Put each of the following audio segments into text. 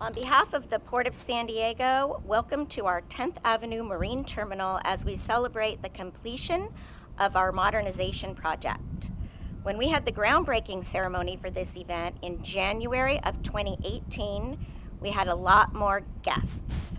On behalf of the Port of San Diego, welcome to our 10th Avenue Marine Terminal as we celebrate the completion of our modernization project. When we had the groundbreaking ceremony for this event in January of 2018, we had a lot more guests.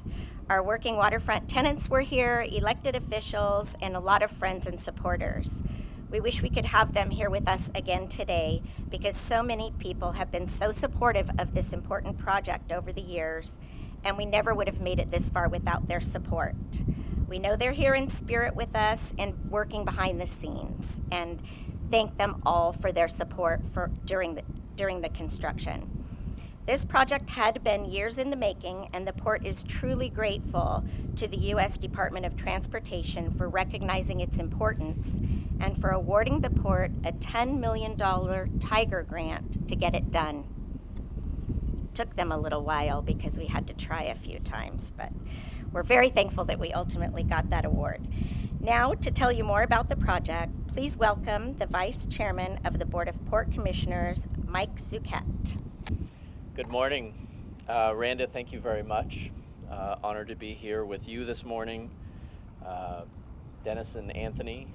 Our working waterfront tenants were here, elected officials, and a lot of friends and supporters. We wish we could have them here with us again today because so many people have been so supportive of this important project over the years, and we never would have made it this far without their support. We know they're here in spirit with us and working behind the scenes, and thank them all for their support for during the during the construction. This project had been years in the making, and the port is truly grateful to the U.S. Department of Transportation for recognizing its importance and for awarding the port a $10 million Tiger grant to get it done. Took them a little while because we had to try a few times, but we're very thankful that we ultimately got that award. Now, to tell you more about the project, please welcome the Vice Chairman of the Board of Port Commissioners, Mike Zucchet. Good morning. Uh, Randa, thank you very much. Uh, honored to be here with you this morning. Uh, Dennis and Anthony,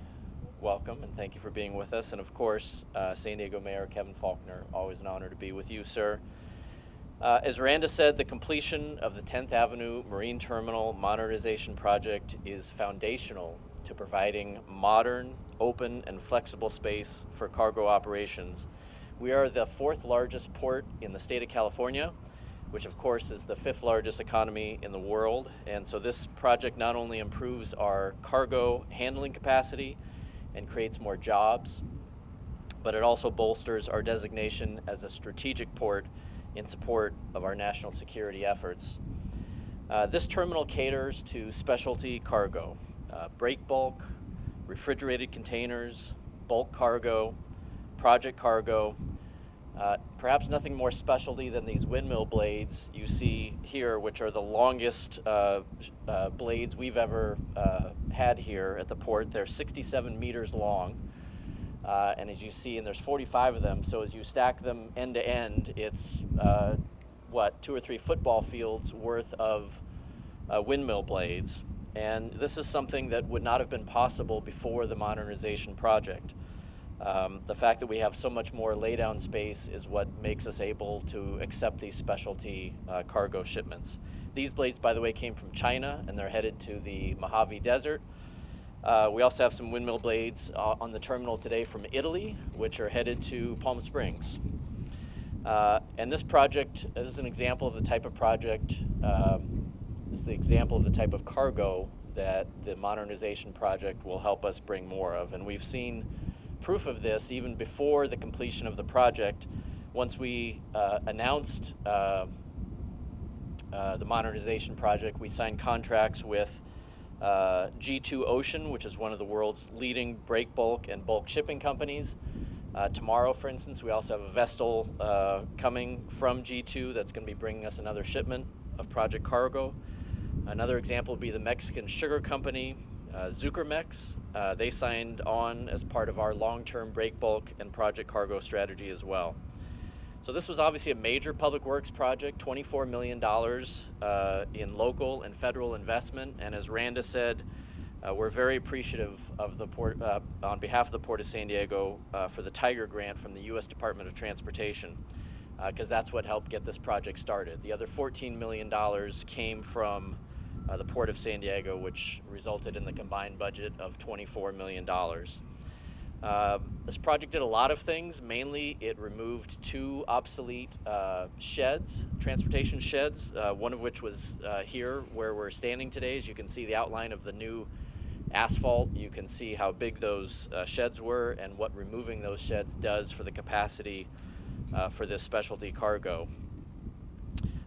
welcome and thank you for being with us. And of course, uh, San Diego Mayor Kevin Faulconer, always an honor to be with you, sir. Uh, as Randa said, the completion of the 10th Avenue Marine Terminal Modernization Project is foundational to providing modern, open, and flexible space for cargo operations we are the fourth largest port in the state of California, which of course is the fifth largest economy in the world. And so this project not only improves our cargo handling capacity and creates more jobs, but it also bolsters our designation as a strategic port in support of our national security efforts. Uh, this terminal caters to specialty cargo, uh, break bulk, refrigerated containers, bulk cargo, project cargo, uh, perhaps nothing more specialty than these windmill blades you see here, which are the longest uh, uh, blades we've ever uh, had here at the port. They're 67 meters long. Uh, and as you see, and there's 45 of them, so as you stack them end to end, it's uh, what, two or three football fields worth of windmill blades. And this is something that would not have been possible before the modernization project. Um, the fact that we have so much more laydown space is what makes us able to accept these specialty uh, cargo shipments. These blades, by the way, came from China and they're headed to the Mojave Desert. Uh, we also have some windmill blades uh, on the terminal today from Italy, which are headed to Palm Springs. Uh, and this project is an example of the type of project, um, this is the example of the type of cargo that the modernization project will help us bring more of. And we've seen proof of this even before the completion of the project. Once we uh, announced uh, uh, the modernization project, we signed contracts with uh, G2 Ocean, which is one of the world's leading break bulk and bulk shipping companies. Uh, tomorrow, for instance, we also have a vessel uh, coming from G2 that's going to be bringing us another shipment of project cargo. Another example would be the Mexican Sugar Company, uh, Zucarmex, uh, they signed on as part of our long-term break bulk and project cargo strategy as well. So this was obviously a major public works project, $24 million uh, in local and federal investment. And as Randa said, uh, we're very appreciative of the port, uh, on behalf of the Port of San Diego uh, for the Tiger grant from the U.S. Department of Transportation, because that's what helped get this project started. The other $14 million came from uh, the Port of San Diego, which resulted in the combined budget of $24 million. Uh, this project did a lot of things. Mainly, it removed two obsolete uh, sheds, transportation sheds, uh, one of which was uh, here where we're standing today. As you can see the outline of the new asphalt, you can see how big those uh, sheds were and what removing those sheds does for the capacity uh, for this specialty cargo.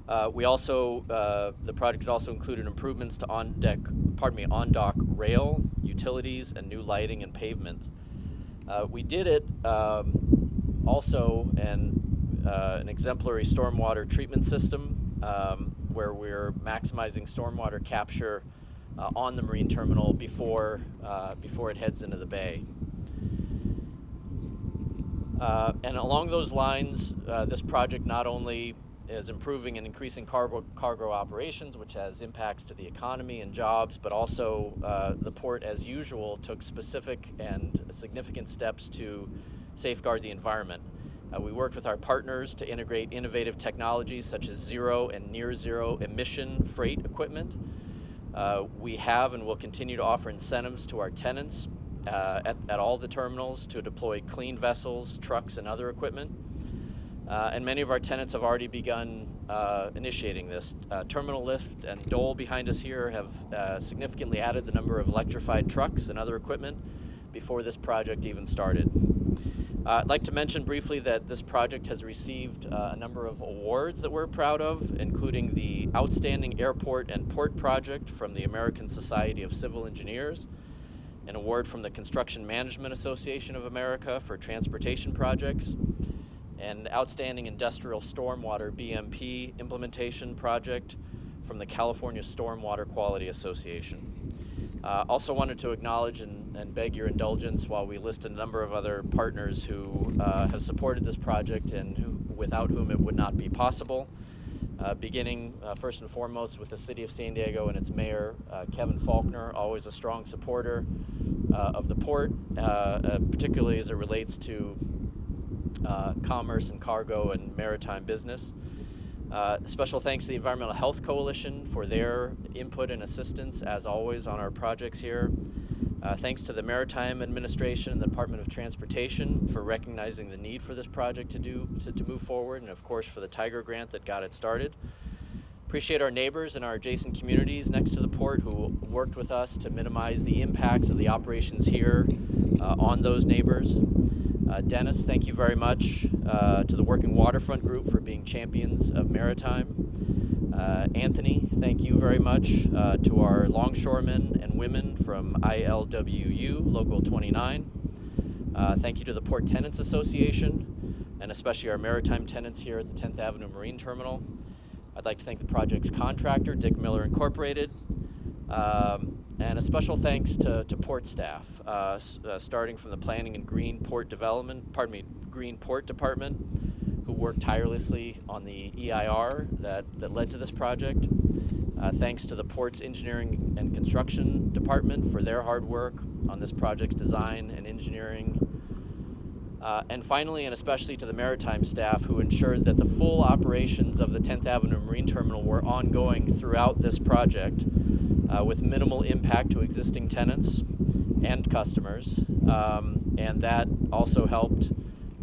Uh, we also, uh, the project also included improvements to on-deck, pardon me, on-dock rail, utilities, and new lighting and pavement. Uh, we did it um, also in uh, an exemplary stormwater treatment system um, where we're maximizing stormwater capture uh, on the marine terminal before, uh, before it heads into the bay. and along those lines, this project not only is improving and increasing cargo, cargo operations, which has impacts to the economy and jobs, but also uh, the port, as usual, took specific and significant steps to safeguard the environment. Uh, we worked with our partners to integrate innovative technologies such as zero and near zero emission freight equipment. Uh, we have and will continue to offer incentives to our tenants uh, at, at all the terminals to deploy clean vessels, trucks, and other equipment. Uh, and many of our tenants have already begun uh, initiating this. Uh, Terminal Lift and Dole behind us here have uh, significantly added the number of electrified trucks and other equipment before this project even started. Uh, I'd like to mention briefly that this project has received uh, a number of awards that we're proud of, including the Outstanding Airport and Port Project from the American Society of Civil Engineers, an award from the Construction Management Association of America for transportation projects, and Outstanding Industrial Stormwater BMP Implementation Project from the California Stormwater Quality Association. Uh, also wanted to acknowledge and, and, beg your indulgence while we list a number of other partners who uh, have supported this project and who, without whom it would not be possible. Uh, beginning uh, first and foremost with the City of San Diego and its mayor, uh, Kevin Faulconer, always a strong supporter uh, of the port, particularly as it relates to commerce and cargo and maritime business. Uh, special thanks to the Environmental Health Coalition for their input and assistance, as always, on our projects here. Uh, thanks to the Maritime Administration and the Department of Transportation for recognizing the need for this project to, do, to, to move forward, and of course for the Tiger Grant that got it started. Appreciate our neighbors and our adjacent communities next to the port who worked with us to minimize the impacts of the operations here uh, on those neighbors. Uh, Dennis, thank you very much uh, to the Working Waterfront Group for being champions of maritime. Uh, Anthony, thank you very much uh, to our longshoremen and women from ILWU Local 29. Uh, thank you to the Port Tenants Association and especially our maritime tenants here at the 10th Avenue Marine Terminal. I'd like to thank the project's contractor, Dick Miller Incorporated, um, and a special thanks to, to port staff, uh, uh, starting from the Planning and Green Port Development, pardon me, Green Port Department, who worked tirelessly on the EIR that, that led to this project. Uh, thanks to the Port's Engineering and Construction Department for their hard work on this project's design and engineering. Uh, and finally, and especially to the maritime staff who ensured that the full operations of the 10th Avenue Marine Terminal were ongoing throughout this project uh, with minimal impact to existing tenants and customers. Um, and that also helped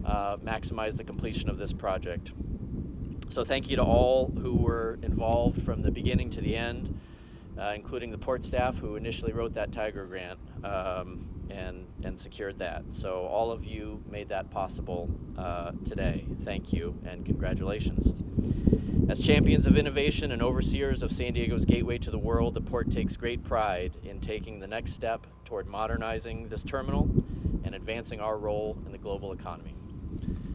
uh, maximize the completion of this project. So thank you to all who were involved from the beginning to the end, uh, including the port staff who initially wrote that Tiger grant um, and, and secured that. So all of you made that possible uh, today. Thank you and congratulations. As champions of innovation and overseers of San Diego's gateway to the world, the port takes great pride in taking the next step toward modernizing this terminal and advancing our role in the global economy.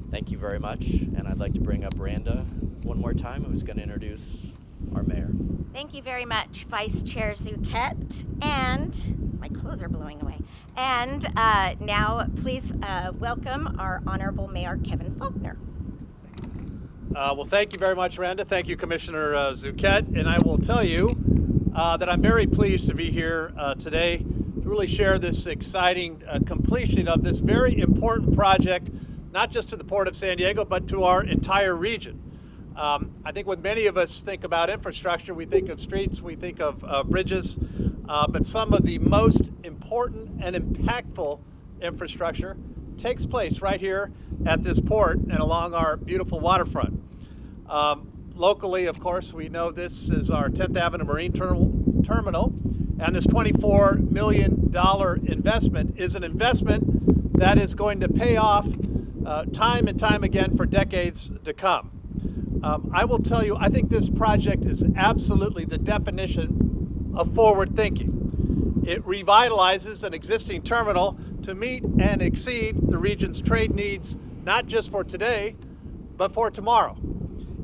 Thank you very much, and I'd like to bring up Randa one more time, who's going to introduce our mayor. Thank you very much, Vice Chair Zucchet. And my clothes are blowing away. And uh, now, please uh, welcome our Honorable Mayor Kevin Faulconer. Uh, well, thank you very much, Randa. Thank you, Commissioner uh, Zucchet. And I will tell you uh, that I'm very pleased to be here uh, today to really share this exciting completion of this very important project, not just to the Port of San Diego, but to our entire region. Um, I think when many of us think about infrastructure, we think of streets, we think of uh, bridges, but some of the most important and impactful infrastructure takes place right here at this port and along our beautiful waterfront. Um, locally, of course, we know this is our 10th Avenue Marine Terminal, and this $24 million investment is an investment that is going to pay off uh, time and time again for decades to come. Um, I will tell you, I think this project is absolutely the definition of forward thinking. It revitalizes an existing terminal to meet and exceed the region's trade needs, not just for today, but for tomorrow.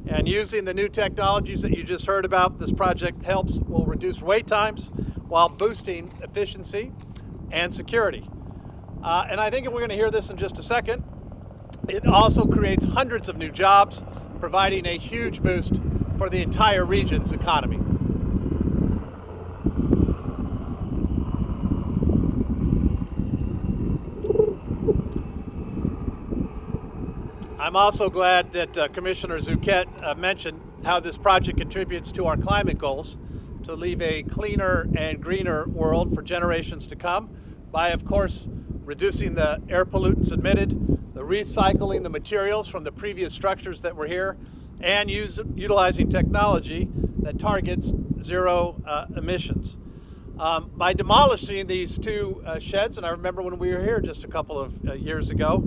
And using the new technologies that you just heard about, this project helps will reduce wait times while boosting efficiency and security. Uh, and I think we're going to hear this in just a second. It also creates hundreds of new jobs providing a huge boost for the entire region's economy. I'm also glad that uh, Commissioner Zucchet uh, mentioned how this project contributes to our climate goals to leave a cleaner and greener world for generations to come by, of course, reducing the air pollutants emitted, the recycling the materials from the previous structures that were here, and use, utilizing technology that targets zero uh, emissions. Um, by demolishing these two uh, sheds, and I remember when we were here just a couple of uh, years ago,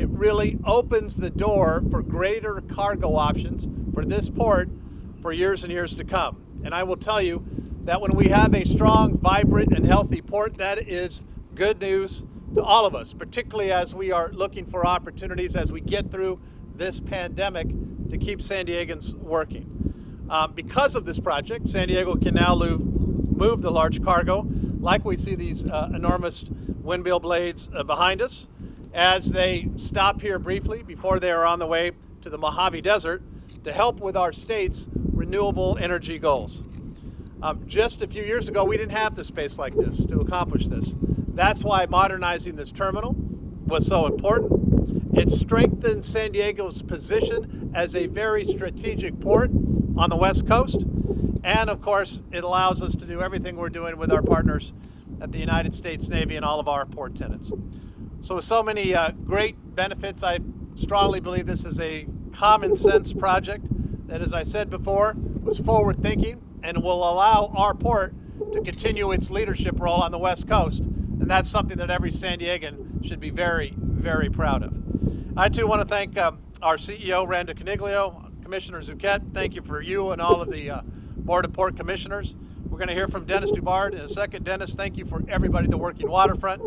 it really opens the door for greater cargo options for this port for years and years to come. And I will tell you that when we have a strong, vibrant, and healthy port, that is good news to all of us, particularly as we are looking for opportunities as we get through this pandemic to keep San Diegans working. Um, because of this project, San Diego can now move, move the large cargo, like we see these uh, enormous windmill blades uh, behind us, as they stop here briefly before they are on the way to the Mojave Desert to help with our state's renewable energy goals. Um, just a few years ago, we didn't have the space like this to accomplish this. That's why modernizing this terminal was so important. It strengthened San Diego's position as a very strategic port on the West Coast. And of course, it allows us to do everything we're doing with our partners at the United States Navy and all of our port tenants. So with so many uh, great benefits, I strongly believe this is a common sense project that, as I said before, was forward thinking and will allow our port to continue its leadership role on the West Coast. And that's something that every San Diegan should be very, very proud of. I too want to thank um, our CEO, Randa Coniglio, Commissioner Zucchet. Thank you for you and all of the uh, Board of Port Commissioners. Going to hear from Dennis DuBard in a second. Dennis, thank you for everybody at the Working Waterfront.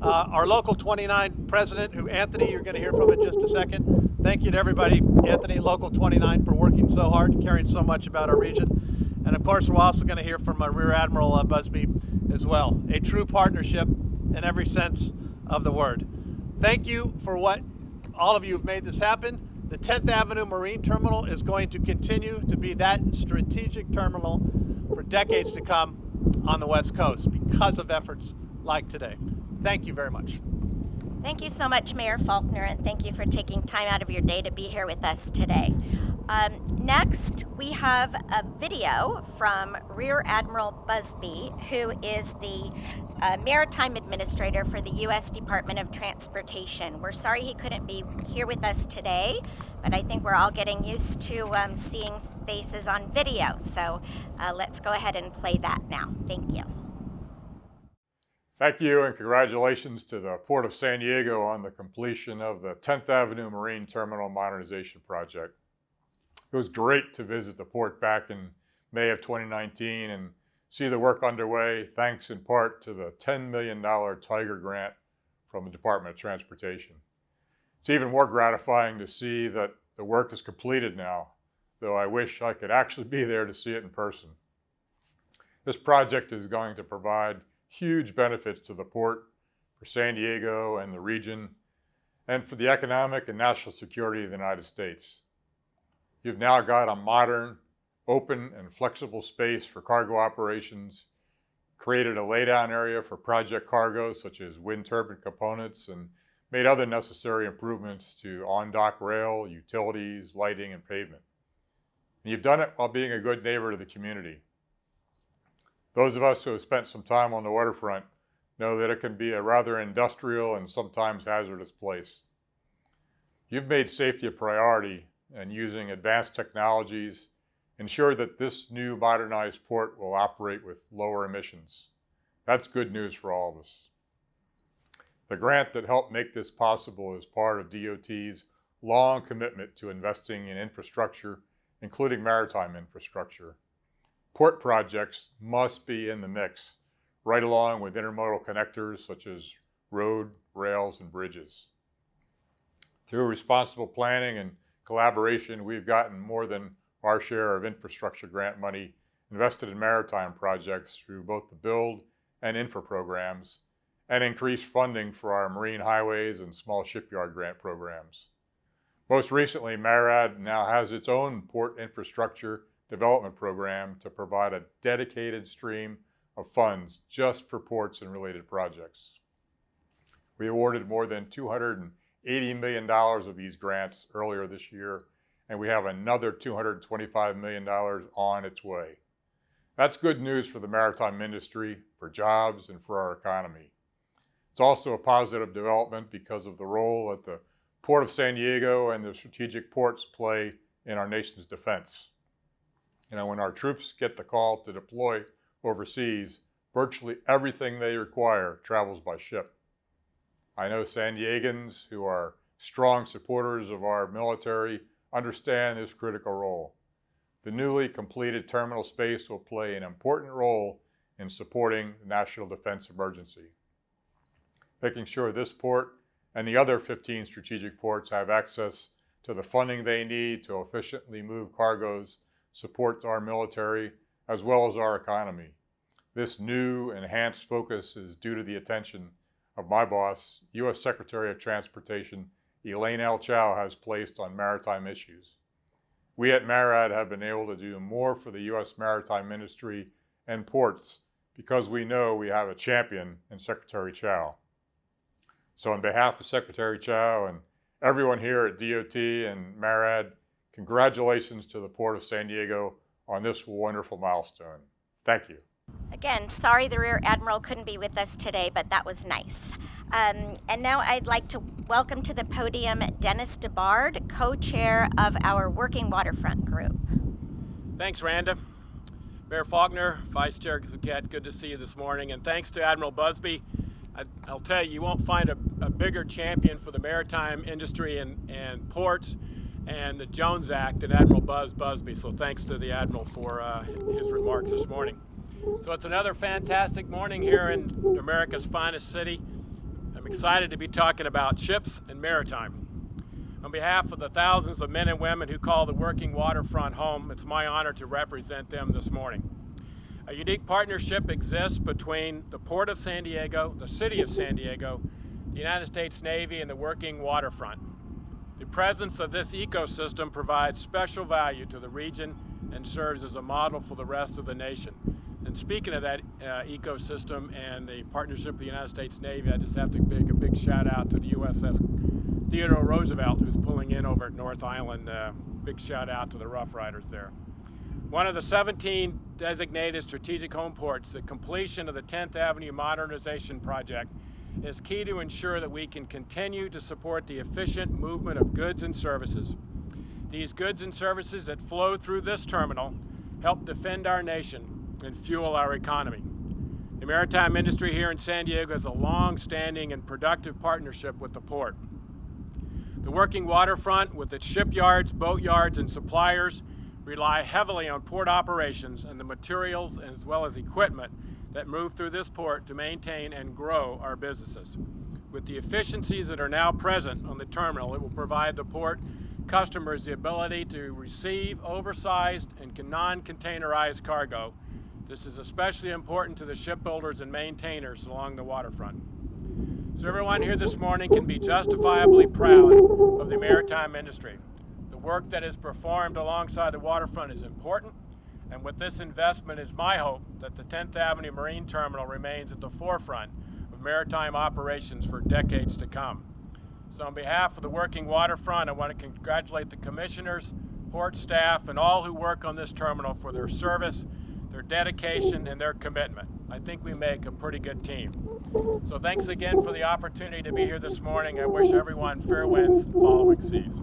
Uh, our Local 29 president, who Anthony, you're going to hear from in just a second. Thank you to everybody, Anthony, Local 29, for working so hard, caring so much about our region. And of course, we're also going to hear from Rear Admiral uh, Buzby as well. A true partnership in every sense of the word. Thank you for what all of you have made this happen. The 10th Avenue Marine Terminal is going to continue to be that strategic terminal decades to come on the West Coast because of efforts like today. Thank you very much. Thank you so much, Mayor Faulconer, and thank you for taking time out of your day to be here with us today. Um, next, we have a video from Rear Admiral Buzby, who is the uh, Maritime Administrator for the U.S. Department of Transportation. We're sorry he couldn't be here with us today, but I think we're all getting used to um, seeing faces on video. So uh, let's go ahead and play that now. Thank you. Thank you and congratulations to the Port of San Diego on the completion of the 10th Avenue Marine Terminal Modernization Project. It was great to visit the port back in May of 2019 and see the work underway thanks in part to the $10 million Tiger grant from the Department of Transportation. It's even more gratifying to see that the work is completed now, though I wish I could actually be there to see it in person. This project is going to provide huge benefits to the port, for San Diego and the region, and for the economic and national security of the United States. You've now got a modern, open, and flexible space for cargo operations, created a laydown area for project cargo such as wind turbine components, and made other necessary improvements to on-dock rail, utilities, lighting, and pavement. And you've done it while being a good neighbor to the community. Those of us who have spent some time on the waterfront know that it can be a rather industrial and sometimes hazardous place. You've made safety a priority and using advanced technologies ensure that this new modernized port will operate with lower emissions. That's good news for all of us. The grant that helped make this possible is part of DOT's long commitment to investing in infrastructure, including maritime infrastructure. Port projects must be in the mix, right along with intermodal connectors such as road, rails, and bridges. Through responsible planning and collaboration, we've gotten more than our share of infrastructure grant money invested in maritime projects through both the build and infra programs, and increased funding for our marine highways and small shipyard grant programs. Most recently, MARAD now has its own port infrastructure development program to provide a dedicated stream of funds just for ports and related projects. We awarded more than $280 million of these grants earlier this year, and we have another $225 million on its way. That's good news for the maritime industry, for jobs, and for our economy. It's also a positive development because of the role that the Port of San Diego and the strategic ports play in our nation's defense. You know, when our troops get the call to deploy overseas, virtually everything they require travels by ship. I know San Diegans who are strong supporters of our military understand this critical role. The newly completed terminal space will play an important role in supporting the national defense emergency. Making sure this port and the other 15 strategic ports have access to the funding they need to efficiently move cargoes supports our military as well as our economy. This new enhanced focus is due to the attention of my boss, U.S. Secretary of Transportation Elaine L. Chao has placed on maritime issues. We at MARAD have been able to do more for the U.S. maritime industry and ports because we know we have a champion in Secretary Chao. So on behalf of Secretary Chao and everyone here at DOT and MARAD, congratulations to the Port of San Diego on this wonderful milestone. Thank you. Again, sorry the Rear Admiral couldn't be with us today, but that was nice. Um, and now I'd like to welcome to the podium Dennis DuBard, co-chair of our Working Waterfront Group. Thanks, Randa. Mayor Faulconer, Vice Chair Zucchet, good to see you this morning. And thanks to Admiral Buzby. I, will tell you, you won't find a, a, bigger champion for the maritime industry and, and ports and the Jones Act and Admiral Buzz Buzby. So thanks to the Admiral for uh, his remarks this morning. So it's another fantastic morning here in America's finest city. I'm excited to be talking about ships and maritime. On behalf of the thousands of men and women who call the working waterfront home, it's my honor to represent them this morning. A unique partnership exists between the Port of San Diego, the City of San Diego, the United States Navy, and the working waterfront. The presence of this ecosystem provides special value to the region and serves as a model for the rest of the nation. And speaking of that uh, ecosystem and the partnership with the United States Navy, I just have to make a big shout out to the USS Theodore Roosevelt, who's pulling in over at North Island. Uh, big shout out to the Rough Riders there. One of the 17 designated strategic home ports, the completion of the 10th Avenue Modernization Project is key to ensure that we can continue to support the efficient movement of goods and services. These goods and services that flow through this terminal help defend our nation and fuel our economy. The maritime industry here in San Diego has a long-standing and productive partnership with the port. The working waterfront with its shipyards, boatyards, and suppliers rely heavily on port operations and the materials as well as equipment that move through this port to maintain and grow our businesses. With the efficiencies that are now present on the terminal, it will provide the port customers the ability to receive oversized and non-containerized cargo this is especially important to the shipbuilders and maintainers along the waterfront. So everyone here this morning can be justifiably proud of the maritime industry. The work that is performed alongside the waterfront is important, and with this investment, it's my hope that the 10th Avenue Marine Terminal remains at the forefront of maritime operations for decades to come. So on behalf of the working waterfront, I want to congratulate the commissioners, port staff, and all who work on this terminal for their service their dedication, and their commitment. I think we make a pretty good team. So thanks again for the opportunity to be here this morning. I wish everyone fair winds and following seas.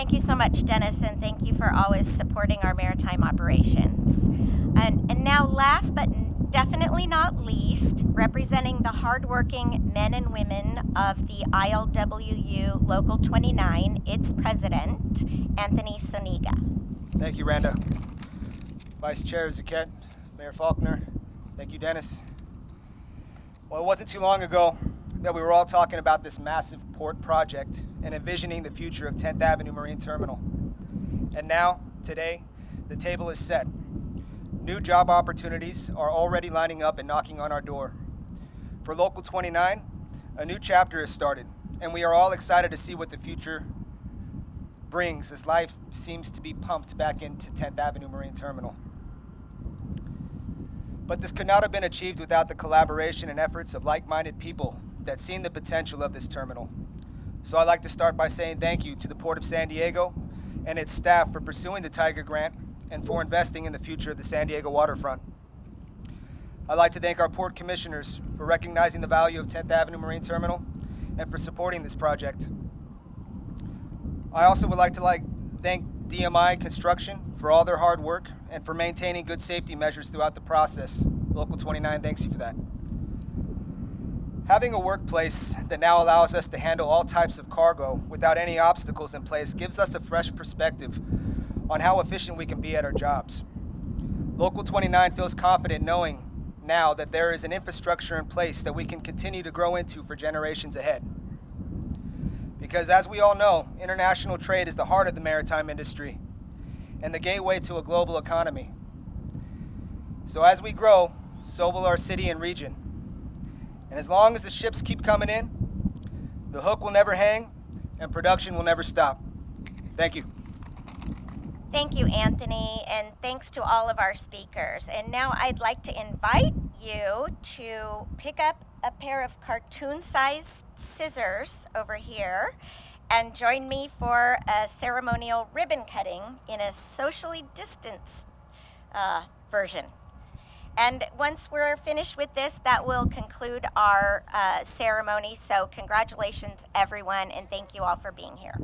Thank you so much, Dennis, and thank you for always supporting our maritime operations. And, and now, last but definitely not least, representing the hardworking men and women of the ILWU Local 29, its president, Anthony Soniga. Thank you, Randa. Vice Chair Zucchet, Mayor Faulconer, thank you, Dennis. Well, it wasn't too long ago that we were all talking about this massive port project and envisioning the future of 10th Avenue Marine Terminal. And now, today, the table is set. New job opportunities are already lining up and knocking on our door. For Local 29, a new chapter has started, and we are all excited to see what the future brings as life seems to be pumped back into 10th Avenue Marine Terminal. But this could not have been achieved without the collaboration and efforts of like minded people that seen the potential of this terminal. So I'd like to start by saying thank you to the Port of San Diego and its staff for pursuing the Tiger Grant and for investing in the future of the San Diego waterfront. I'd like to thank our port commissioners for recognizing the value of 10th Avenue Marine Terminal and for supporting this project. I also would like to like thank DMI Construction for all their hard work and for maintaining good safety measures throughout the process. Local 29 thanks you for that. Having a workplace that now allows us to handle all types of cargo without any obstacles in place gives us a fresh perspective on how efficient we can be at our jobs. Local 29 feels confident knowing now that there is an infrastructure in place that we can continue to grow into for generations ahead. Because as we all know, international trade is the heart of the maritime industry and the gateway to a global economy. So as we grow, so will our city and region. And as long as the ships keep coming in, the hook will never hang and production will never stop. Thank you. Thank you, Anthony, and thanks to all of our speakers. And now I'd like to invite you to pick up a pair of cartoon sized scissors over here and join me for a ceremonial ribbon cutting in a socially distanced uh, version. And once we're finished with this, that will conclude our uh, ceremony. So congratulations, everyone, and thank you all for being here.